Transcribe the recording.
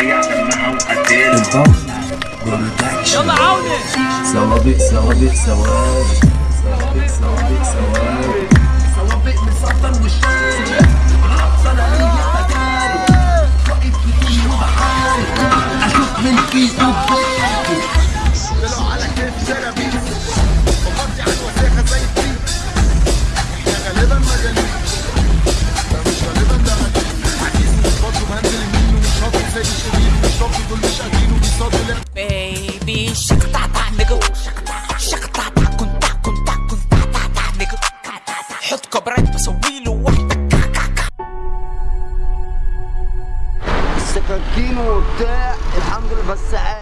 عليا سوابق سوابق سوابق سوابق سوابق سوابق سوابق مسطر والشارع عطر اي تجارب واقف وبحارب أشوف من فيسبوك طلعوا Baby shaka وبتاع الحمد لله بس